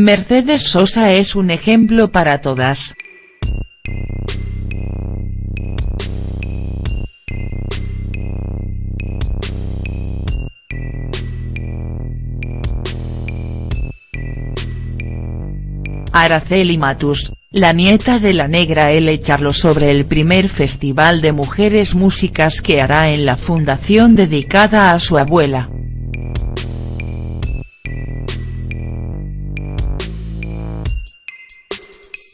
Mercedes Sosa es un ejemplo para todas. Araceli Matus, la nieta de la negra L. charló sobre el primer Festival de Mujeres Músicas que hará en la fundación dedicada a su abuela.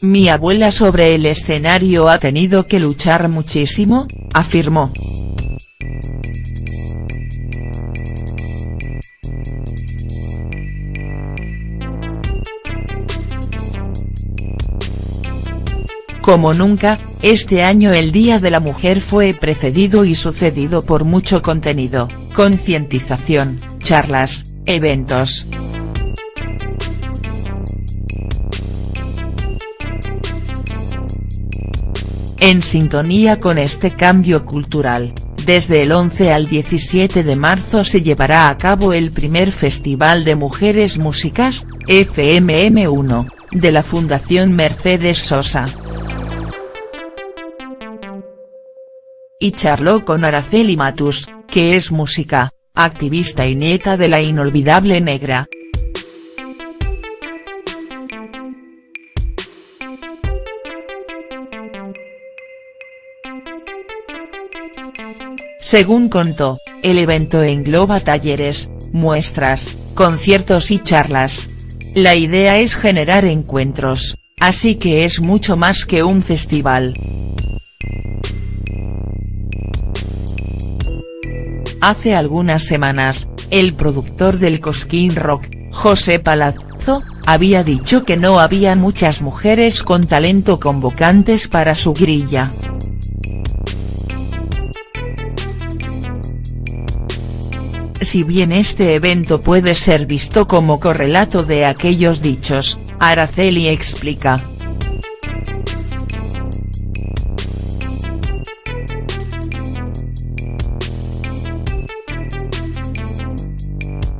Mi abuela sobre el escenario ha tenido que luchar muchísimo, afirmó. Como nunca, este año el Día de la Mujer fue precedido y sucedido por mucho contenido, concientización, charlas, eventos. En sintonía con este cambio cultural, desde el 11 al 17 de marzo se llevará a cabo el primer Festival de Mujeres Músicas, FMM1, de la Fundación Mercedes Sosa. y charló con Araceli Matus, que es música, activista y nieta de la inolvidable negra. Según contó, el evento engloba talleres, muestras, conciertos y charlas. La idea es generar encuentros, así que es mucho más que un festival. Hace algunas semanas, el productor del Cosquín Rock, José Palazzo, había dicho que no había muchas mujeres con talento convocantes para su grilla. Si bien este evento puede ser visto como correlato de aquellos dichos, Araceli explica,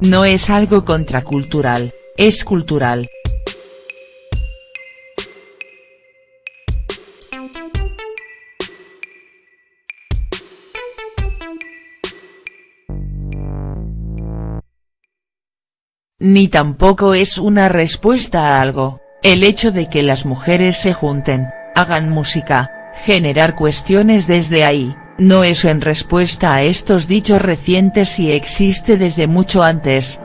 No es algo contracultural, es cultural. Ni tampoco es una respuesta a algo, el hecho de que las mujeres se junten, hagan música, generar cuestiones desde ahí, no es en respuesta a estos dichos recientes y existe desde mucho antes.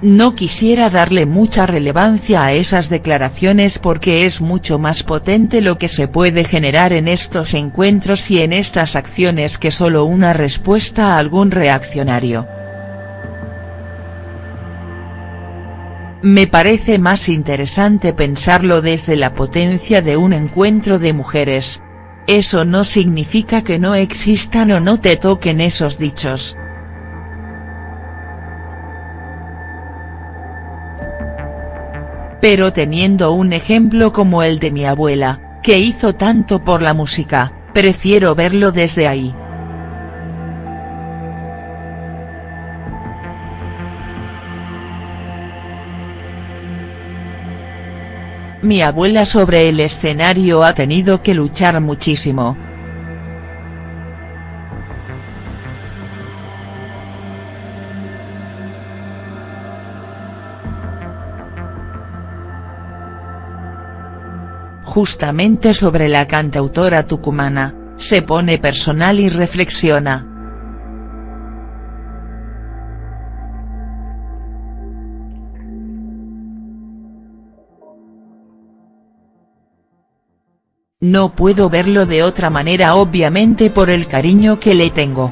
No quisiera darle mucha relevancia a esas declaraciones porque es mucho más potente lo que se puede generar en estos encuentros y en estas acciones que solo una respuesta a algún reaccionario. Me parece más interesante pensarlo desde la potencia de un encuentro de mujeres. Eso no significa que no existan o no te toquen esos dichos. Pero teniendo un ejemplo como el de mi abuela, que hizo tanto por la música, prefiero verlo desde ahí. Mi abuela sobre el escenario ha tenido que luchar muchísimo. Justamente sobre la cantautora tucumana, se pone personal y reflexiona. No puedo verlo de otra manera obviamente por el cariño que le tengo.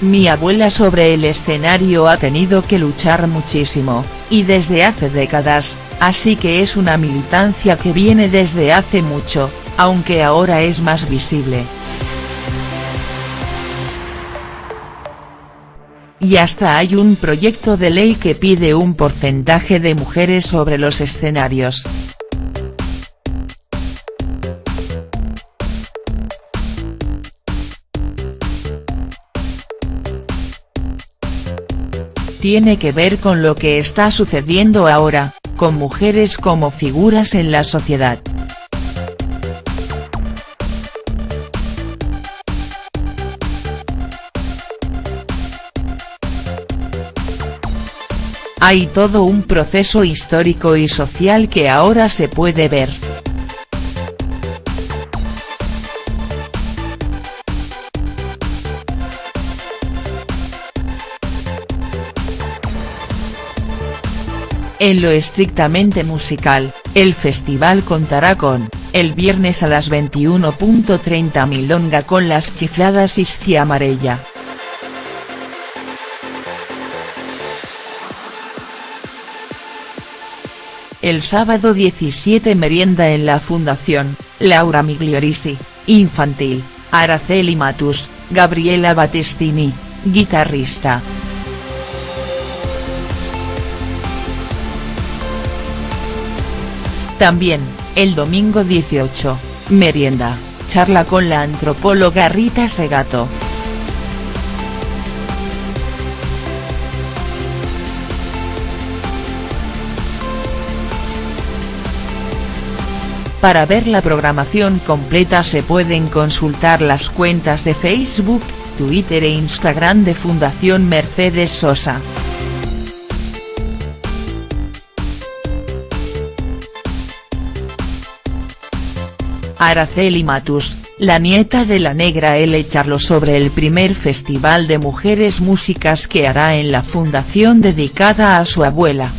Mi abuela sobre el escenario ha tenido que luchar muchísimo, y desde hace décadas, así que es una militancia que viene desde hace mucho, aunque ahora es más visible. y hasta hay un proyecto de ley que pide un porcentaje de mujeres sobre los escenarios. Tiene que ver con lo que está sucediendo ahora, con mujeres como figuras en la sociedad. Hay todo un proceso histórico y social que ahora se puede ver. En lo estrictamente musical, el festival contará con, el viernes a las 21.30 Milonga con las chifladas Iscia Amarella. El sábado 17 merienda en la Fundación, Laura Migliorisi, infantil, Araceli Matus, Gabriela Battistini, guitarrista. También, el domingo 18, merienda, charla con la antropóloga Rita Segato. Para ver la programación completa se pueden consultar las cuentas de Facebook, Twitter e Instagram de Fundación Mercedes Sosa. Araceli Matus, la nieta de la negra L. charló sobre el primer festival de mujeres músicas que hará en la fundación dedicada a su abuela.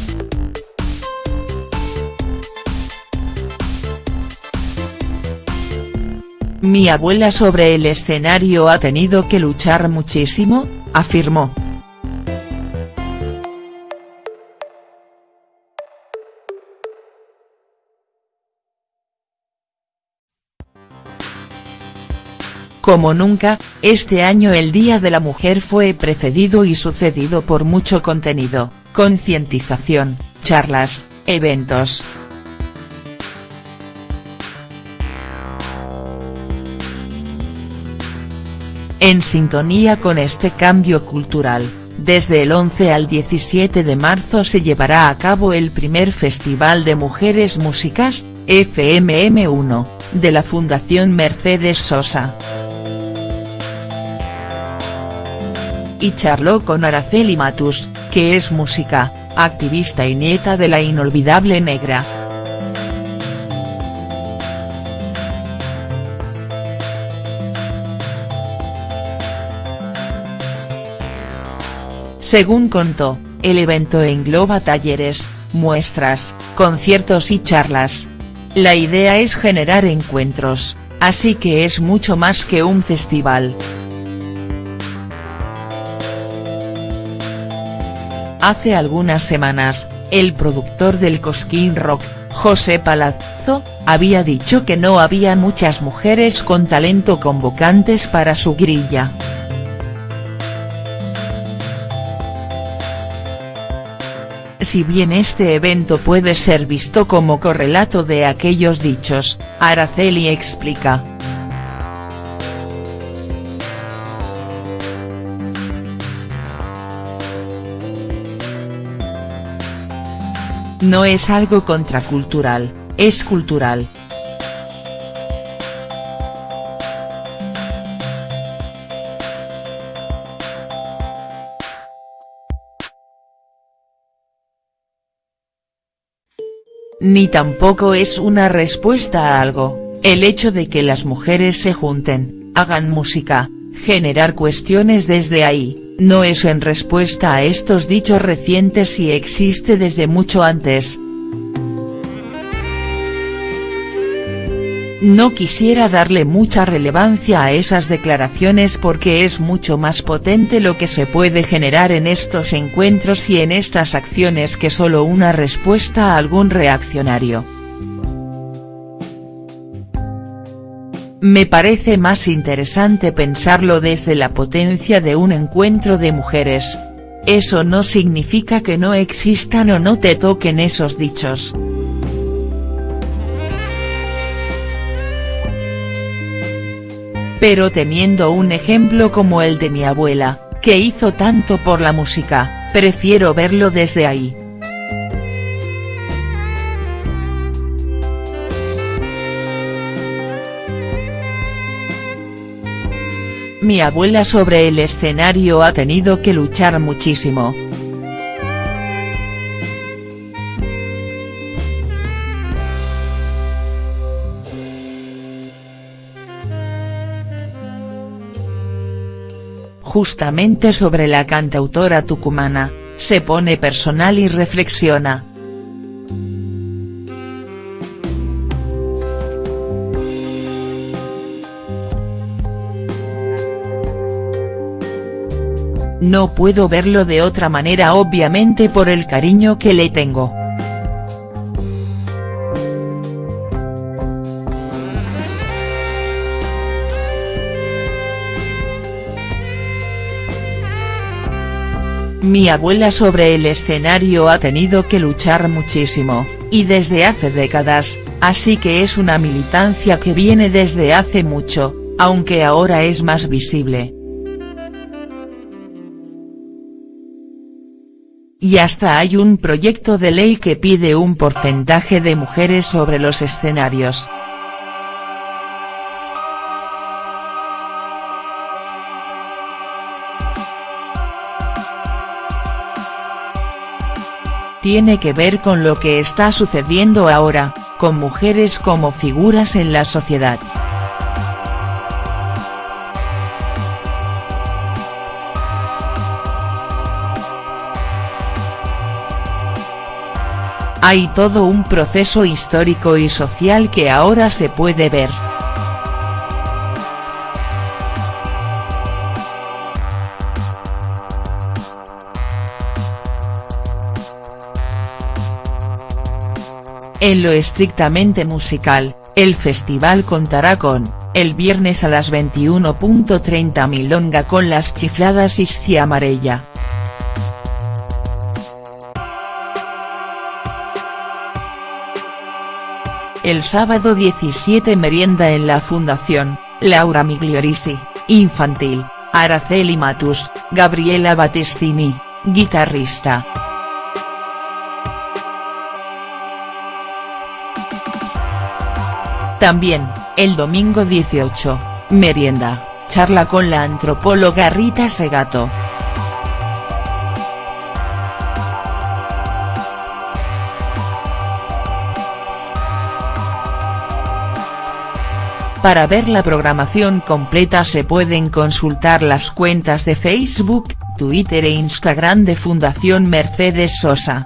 Mi abuela sobre el escenario ha tenido que luchar muchísimo, afirmó. Como nunca, este año el Día de la Mujer fue precedido y sucedido por mucho contenido, concientización, charlas, eventos, En sintonía con este cambio cultural, desde el 11 al 17 de marzo se llevará a cabo el primer Festival de Mujeres Músicas, FMM1, de la Fundación Mercedes Sosa. Y charló con Araceli Matus, que es música, activista y nieta de la inolvidable negra. Según contó, el evento engloba talleres, muestras, conciertos y charlas. La idea es generar encuentros, así que es mucho más que un festival. Hace algunas semanas, el productor del Cosquín Rock, José Palazzo, había dicho que no había muchas mujeres con talento convocantes para su grilla. Si bien este evento puede ser visto como correlato de aquellos dichos, Araceli explica. No es algo contracultural, es cultural, Ni tampoco es una respuesta a algo, el hecho de que las mujeres se junten, hagan música, generar cuestiones desde ahí, no es en respuesta a estos dichos recientes y existe desde mucho antes, No quisiera darle mucha relevancia a esas declaraciones porque es mucho más potente lo que se puede generar en estos encuentros y en estas acciones que solo una respuesta a algún reaccionario. Me parece más interesante pensarlo desde la potencia de un encuentro de mujeres, eso no significa que no existan o no te toquen esos dichos. Pero teniendo un ejemplo como el de mi abuela, que hizo tanto por la música, prefiero verlo desde ahí. Mi abuela sobre el escenario ha tenido que luchar muchísimo. Justamente sobre la cantautora tucumana, se pone personal y reflexiona. No puedo verlo de otra manera obviamente por el cariño que le tengo. Mi abuela sobre el escenario ha tenido que luchar muchísimo, y desde hace décadas, así que es una militancia que viene desde hace mucho, aunque ahora es más visible. Y hasta hay un proyecto de ley que pide un porcentaje de mujeres sobre los escenarios. Tiene que ver con lo que está sucediendo ahora, con mujeres como figuras en la sociedad. Hay todo un proceso histórico y social que ahora se puede ver. En lo estrictamente musical, el festival contará con, el viernes a las 21.30 Milonga con las chifladas Iscia Amarella. El sábado 17 merienda en la Fundación, Laura Migliorisi, infantil, Araceli Matus, Gabriela Battistini, guitarrista. También, el domingo 18, merienda, charla con la antropóloga Rita Segato. Para ver la programación completa se pueden consultar las cuentas de Facebook, Twitter e Instagram de Fundación Mercedes Sosa.